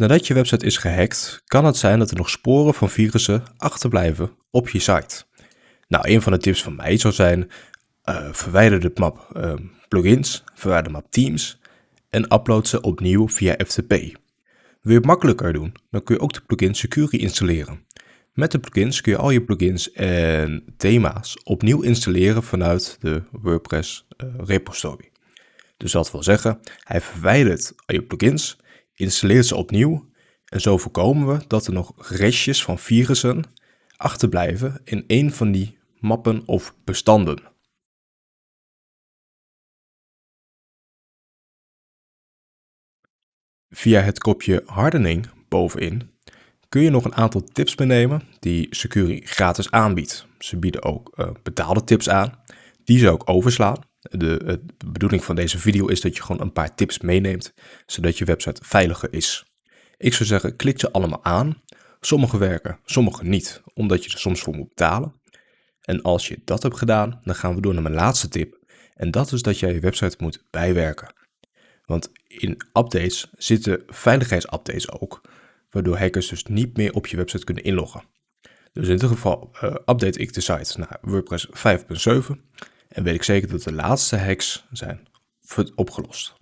Nadat je website is gehackt, kan het zijn dat er nog sporen van virussen achterblijven op je site. Nou, een van de tips van mij zou zijn, uh, verwijder de map uh, plugins, verwijder de map Teams en upload ze opnieuw via FTP. Wil je het makkelijker doen, dan kun je ook de plugin Security installeren. Met de plugins kun je al je plugins en thema's opnieuw installeren vanuit de WordPress uh, repository. Dus dat wil zeggen, hij verwijdert al je plugins, installeert ze opnieuw en zo voorkomen we dat er nog restjes van virussen achterblijven in een van die mappen of bestanden. Via het kopje hardening bovenin kun je nog een aantal tips meenemen die Securi gratis aanbiedt. Ze bieden ook uh, betaalde tips aan. Die zou ik overslaan. De, de, bedoeling van deze video is dat je gewoon een paar tips meeneemt, zodat je website veiliger is. Ik zou zeggen, klik ze allemaal aan. Sommige werken, sommige niet, omdat je er soms voor moet betalen. En als je dat hebt gedaan, dan gaan we door naar mijn laatste tip. En dat is dat jij je website moet bijwerken. Want in updates zitten veiligheidsupdates ook, waardoor hackers dus niet meer op je website kunnen inloggen. Dus in dit geval uh, update ik de site naar WordPress 5.7 en weet ik zeker dat de laatste hacks zijn opgelost.